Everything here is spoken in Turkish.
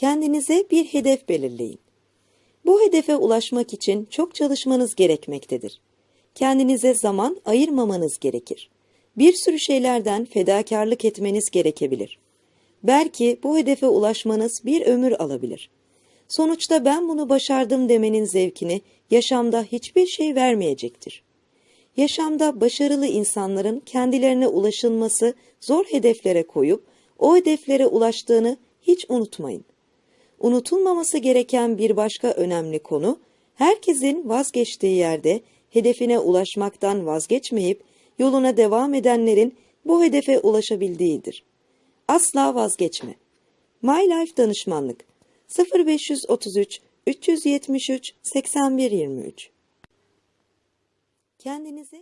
Kendinize bir hedef belirleyin. Bu hedefe ulaşmak için çok çalışmanız gerekmektedir. Kendinize zaman ayırmamanız gerekir. Bir sürü şeylerden fedakarlık etmeniz gerekebilir. Belki bu hedefe ulaşmanız bir ömür alabilir. Sonuçta ben bunu başardım demenin zevkini yaşamda hiçbir şey vermeyecektir. Yaşamda başarılı insanların kendilerine ulaşılması zor hedeflere koyup o hedeflere ulaştığını hiç unutmayın. Unutulmaması gereken bir başka önemli konu, herkesin vazgeçtiği yerde hedefine ulaşmaktan vazgeçmeyip yoluna devam edenlerin bu hedefe ulaşabildiğidir. Asla vazgeçme. My Life Danışmanlık 0533 373 8123 Kendinize